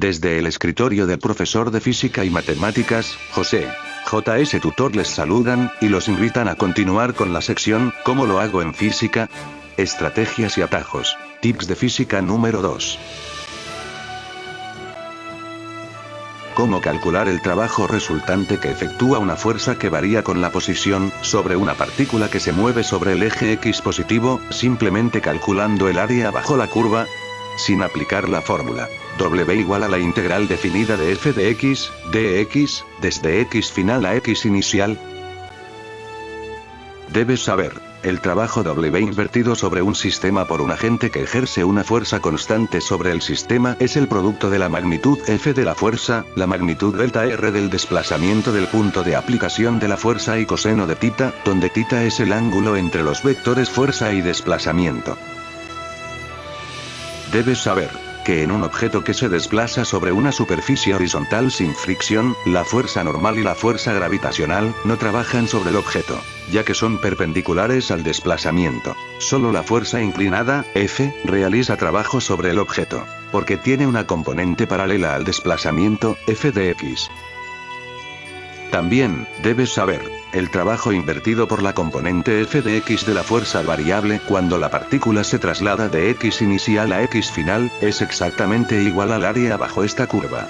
Desde el escritorio del profesor de física y matemáticas, José. JS Tutor les saludan, y los invitan a continuar con la sección, ¿Cómo lo hago en física? Estrategias y atajos. Tips de física número 2. Cómo calcular el trabajo resultante que efectúa una fuerza que varía con la posición, sobre una partícula que se mueve sobre el eje X positivo, simplemente calculando el área bajo la curva, sin aplicar la fórmula. W igual a la integral definida de f de x, dx, desde x final a x inicial. Debes saber, el trabajo W invertido sobre un sistema por un agente que ejerce una fuerza constante sobre el sistema es el producto de la magnitud F de la fuerza, la magnitud delta R del desplazamiento del punto de aplicación de la fuerza y coseno de tita, donde tita es el ángulo entre los vectores fuerza y desplazamiento. Debes saber, que en un objeto que se desplaza sobre una superficie horizontal sin fricción, la fuerza normal y la fuerza gravitacional, no trabajan sobre el objeto, ya que son perpendiculares al desplazamiento. Solo la fuerza inclinada, F, realiza trabajo sobre el objeto, porque tiene una componente paralela al desplazamiento, F de X. También, debes saber, el trabajo invertido por la componente f de x de la fuerza variable cuando la partícula se traslada de x inicial a x final, es exactamente igual al área bajo esta curva.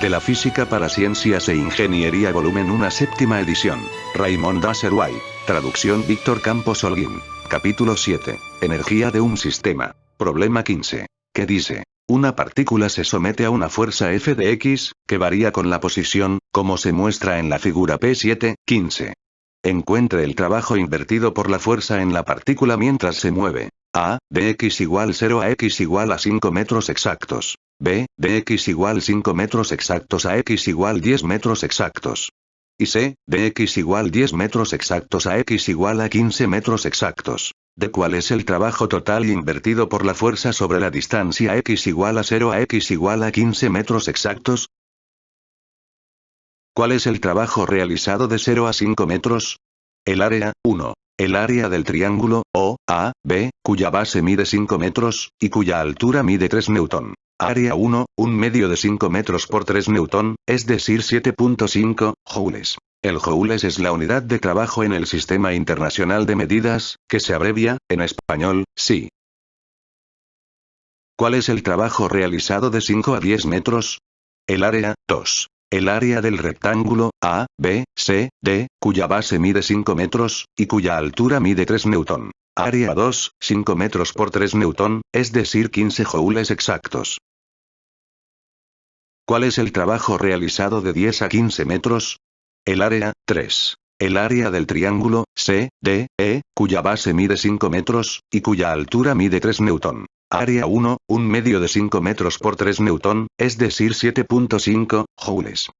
De la física para ciencias e ingeniería volumen 1 séptima edición. Raymond Dasserway. Traducción Víctor Campos Holguín. Capítulo 7. Energía de un sistema. Problema 15. ¿Qué dice? Una partícula se somete a una fuerza F de X, que varía con la posición, como se muestra en la figura P7, 15. Encuentre el trabajo invertido por la fuerza en la partícula mientras se mueve. A, de x igual 0 a x igual a 5 metros exactos. B, de x igual 5 metros exactos a x igual 10 metros exactos. Y C, de x igual 10 metros exactos a x igual a 15 metros exactos de cuál es el trabajo total invertido por la fuerza sobre la distancia x igual a 0 a x igual a 15 metros exactos. ¿Cuál es el trabajo realizado de 0 a 5 metros? El área, 1. El área del triángulo, O, A, B, cuya base mide 5 metros, y cuya altura mide 3 newton. Área 1, un medio de 5 metros por 3 newton, es decir 7.5 joules. El joules es la unidad de trabajo en el Sistema Internacional de Medidas, que se abrevia, en español, SI. ¿Cuál es el trabajo realizado de 5 a 10 metros? El área, 2. El área del rectángulo, A, B, C, D, cuya base mide 5 metros, y cuya altura mide 3 newton. Área 2, 5 metros por 3 newton, es decir 15 joules exactos. ¿Cuál es el trabajo realizado de 10 a 15 metros? El área, 3. El área del triángulo, C, D, E, cuya base mide 5 metros, y cuya altura mide 3 newton. Área 1, un medio de 5 metros por 3 newton, es decir 7.5 joules.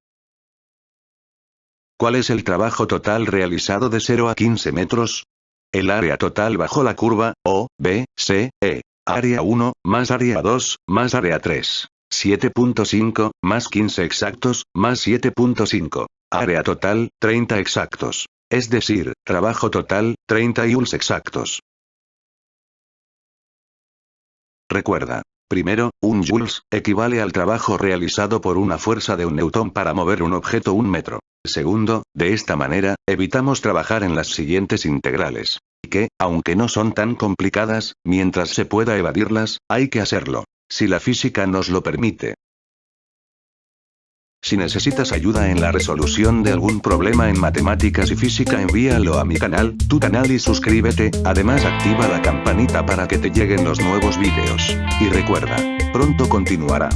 ¿Cuál es el trabajo total realizado de 0 a 15 metros? El área total bajo la curva, O, B, C, E. Área 1, más área 2, más área 3. 7.5, más 15 exactos, más 7.5. Área total, 30 exactos. Es decir, trabajo total, 30 joules exactos. Recuerda. Primero, un joules, equivale al trabajo realizado por una fuerza de un newton para mover un objeto un metro. Segundo, de esta manera, evitamos trabajar en las siguientes integrales. Que, aunque no son tan complicadas, mientras se pueda evadirlas, hay que hacerlo. Si la física nos lo permite. Si necesitas ayuda en la resolución de algún problema en matemáticas y física envíalo a mi canal, tu canal y suscríbete, además activa la campanita para que te lleguen los nuevos vídeos. Y recuerda, pronto continuará.